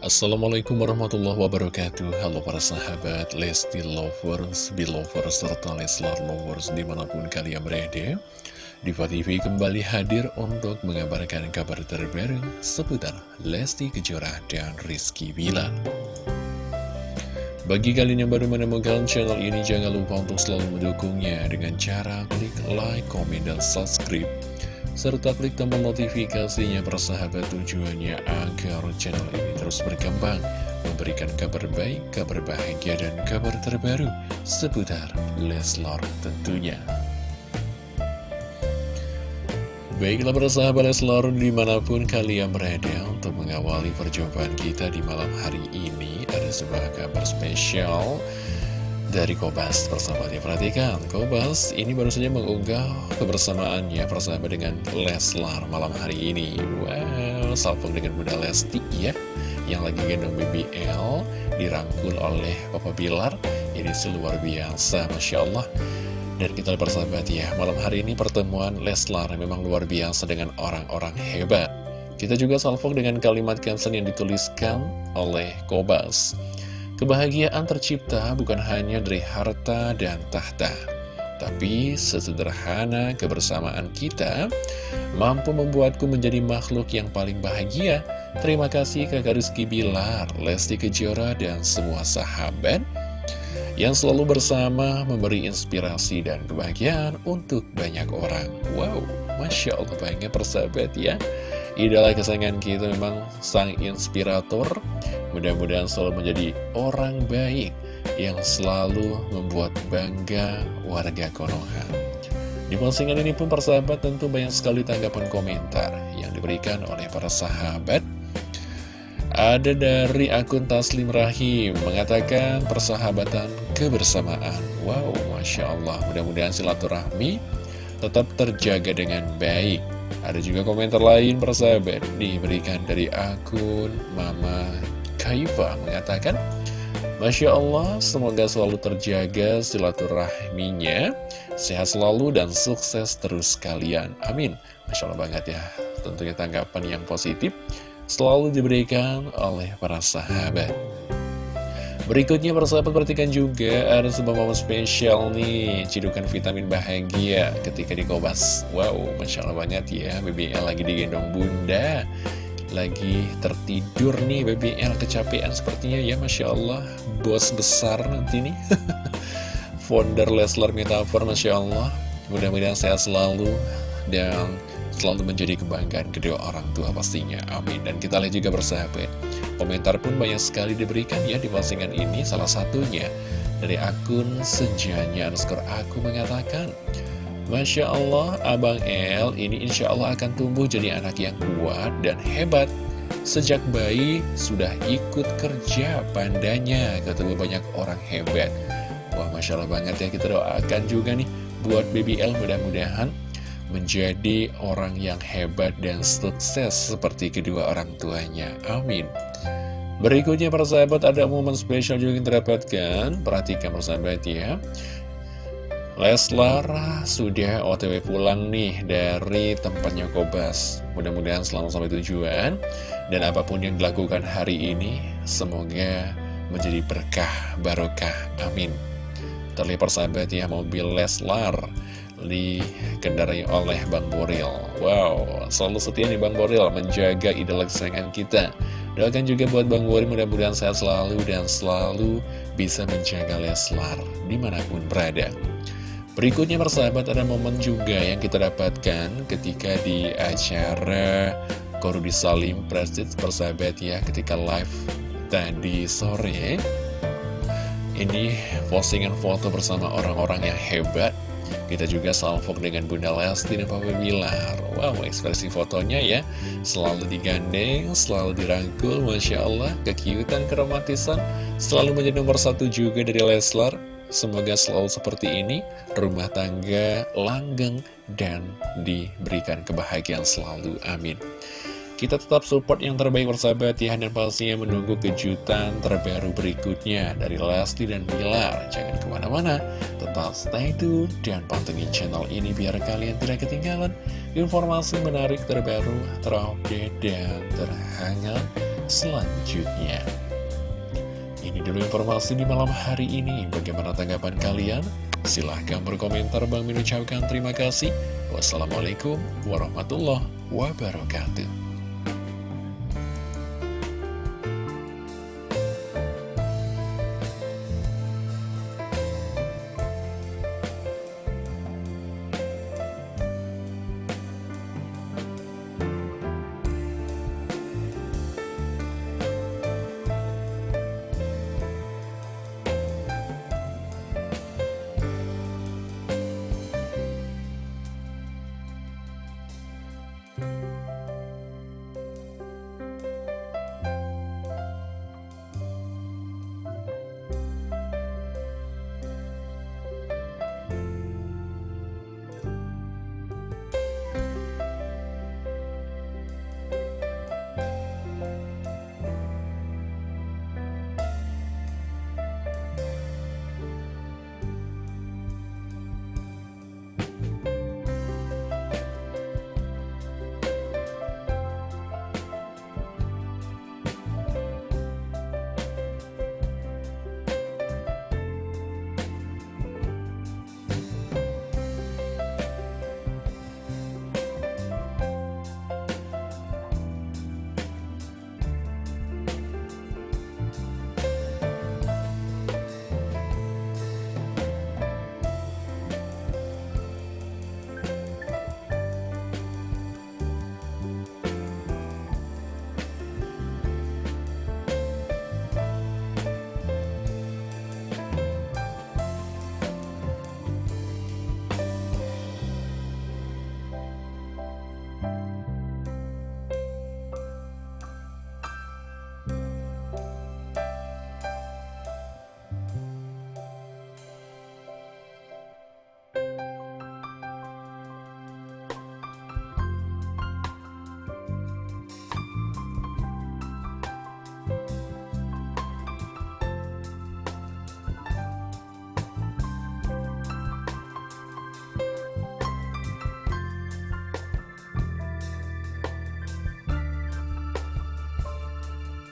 Assalamualaikum warahmatullahi wabarakatuh. Halo para sahabat Lesti Lovers, Belovers, serta Leslar Lovers di mana pun kalian berada. Diva TV kembali hadir untuk mengabarkan kabar terbaru seputar Lesti Kejora dan Rizky Bilar. Bagi kalian yang baru menemukan channel ini, jangan lupa untuk selalu mendukungnya dengan cara klik like, komen, dan subscribe serta klik tombol notifikasinya persahabat tujuannya agar channel ini terus berkembang, memberikan kabar baik, kabar bahagia, dan kabar terbaru seputar Leslar tentunya. Baiklah persahabat Leslar di mana pun kalian berada untuk mengawali perjumpaan kita di malam hari ini ada sebuah kabar spesial dari Kobas persahabat ya perhatikan Kobas ini baru saja mengunggah kebersamaannya persahabat dengan Leslar malam hari ini. Wow salpung dengan Bunda Lesti ya yang lagi gendong BBL dirangkul oleh Papa Bilar. Ini luar biasa Masya Allah. Dan kita persahabat ya malam hari ini pertemuan Leslar memang luar biasa dengan orang-orang hebat. Kita juga salpung dengan kalimat caption yang dituliskan oleh Kobas Kebahagiaan tercipta bukan hanya dari harta dan tahta, tapi sesederhana kebersamaan kita mampu membuatku menjadi makhluk yang paling bahagia. Terima kasih kakak Rizky Bilar, Lesti Kejora, dan semua sahabat yang selalu bersama memberi inspirasi dan kebahagiaan untuk banyak orang. Wow, Masya Allah banyak persahabat ya. Idola kesayangan kita memang sang inspirator Mudah-mudahan selalu menjadi orang baik yang selalu membuat bangga warga Konoha. Di postingan ini pun persahabat tentu banyak sekali tanggapan komentar yang diberikan oleh para sahabat. Ada dari akun Taslim Rahim mengatakan persahabatan kebersamaan. Wow, Masya Allah. Mudah-mudahan silaturahmi tetap terjaga dengan baik. Ada juga komentar lain persahabat diberikan dari akun Mama Kaifa mengatakan, Masya Allah, semoga selalu terjaga silaturahminya, sehat selalu dan sukses terus kalian. Amin. Masya Allah banget ya, tentunya tanggapan yang positif selalu diberikan oleh para sahabat. Berikutnya persahabat perhatikan juga ada sebuah momen spesial nih Cidukan vitamin bahagia ketika di Kobas Wow, Masya Allah banget ya BBL lagi digendong bunda. Lagi tertidur nih BBL kecapean sepertinya ya Masya Allah. Bos besar nanti nih. Founder Leslar Metafor Masya Allah. Mudah-mudahan sehat selalu dan selalu menjadi kebanggaan kedua orang tua pastinya amin dan kita lihat juga bersahabat komentar pun banyak sekali diberikan ya di postingan ini salah satunya dari akun sejanya underscore aku mengatakan Masya Allah, Abang El ini insya Allah akan tumbuh jadi anak yang kuat dan hebat. Sejak bayi sudah ikut kerja pandanya, ketemu banyak orang hebat. Wah, Masya Allah banget ya, kita doakan juga nih buat BBL mudah-mudahan menjadi orang yang hebat dan sukses seperti kedua orang tuanya. Amin. Berikutnya para sahabat ada momen spesial juga yang terdapatkan Perhatikan persahabat ya. Leslar sudah otw pulang nih dari tempatnya Kobas Mudah-mudahan selalu sampai tujuan. Dan apa pun yang dilakukan hari ini Semoga menjadi berkah, barokah, amin. Terlihat persahabat ya mobil Leslar Dikendarai oleh Bang Boril. Wow, selalu setia nih Bang Boril Menjaga idola kesayangan kita. Doakan juga buat Bang Boril mudah-mudahan sehat selalu Dan selalu bisa menjaga Leslar Di mana pun berada. Berikutnya persahabat ada momen juga yang kita dapatkan ketika di acara Korudi Salim Prestige persahabat ya ketika live tadi sore. Ini postingan foto bersama orang-orang yang hebat kita juga salvo dengan Bunda Lesti dan Papa Bilar. Wow, ekspresi fotonya ya. Selalu digandeng, selalu dirangkul Masya Allah, kekiutan, keromantisan. Selalu menjadi nomor satu juga dari Leslar. Semoga selalu seperti ini, rumah tangga langgeng dan diberikan kebahagiaan selalu. Amin. Kita tetap support yang terbaik bersahabat ya Dan pastinya menunggu kejutan terbaru berikutnya Dari Lesti dan Bilar Jangan ke mana-mana Tetap stay tune dan pantengin channel ini Biar kalian tidak ketinggalan Informasi menarik terbaru, terupdate, dan terhangat selanjutnya. Ini dulu informasi di malam hari ini. Bagaimana tanggapan kalian? Silahkan berkomentar. Bang Min terima kasih. Wassalamualaikum warahmatullahi wabarakatuh.